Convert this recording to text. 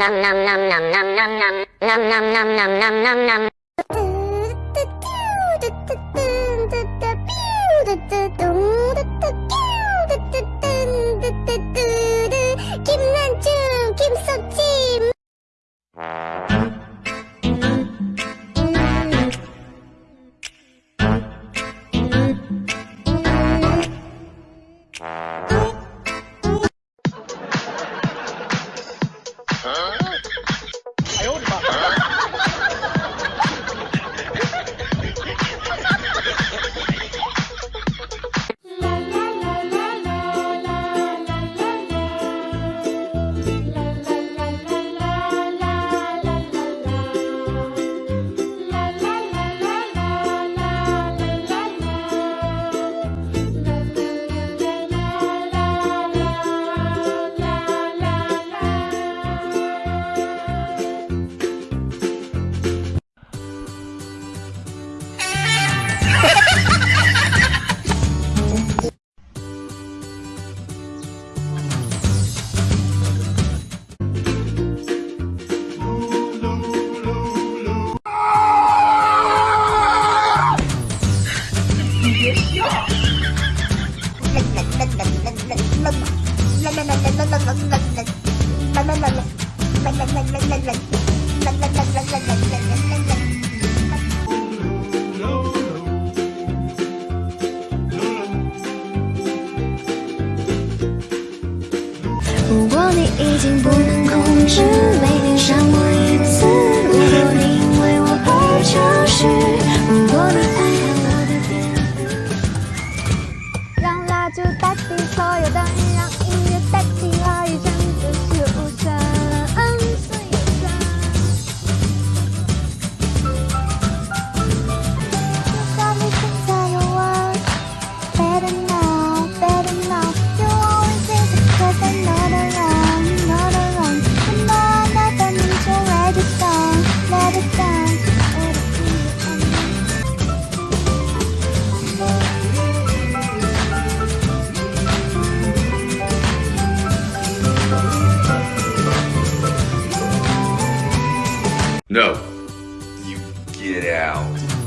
năm năm năm năm năm năm năm năm năm năm năm năm năm Huh? 如果你已经不能控制每天想。No. You get out.